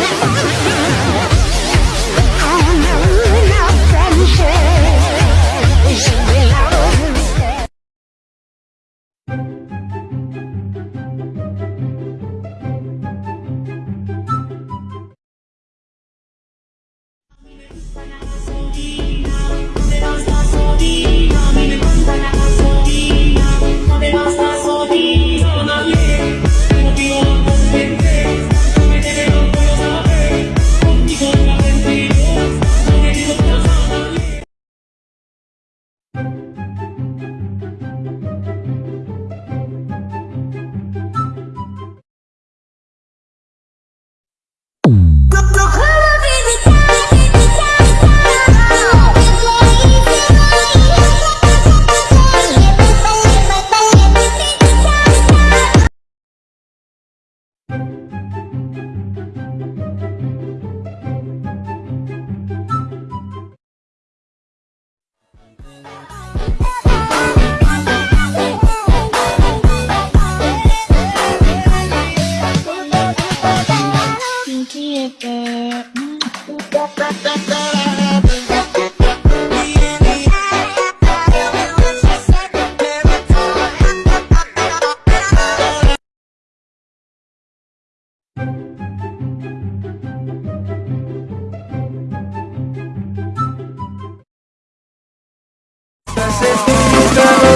Oh, my God.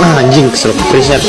Nah anjing keselok. preset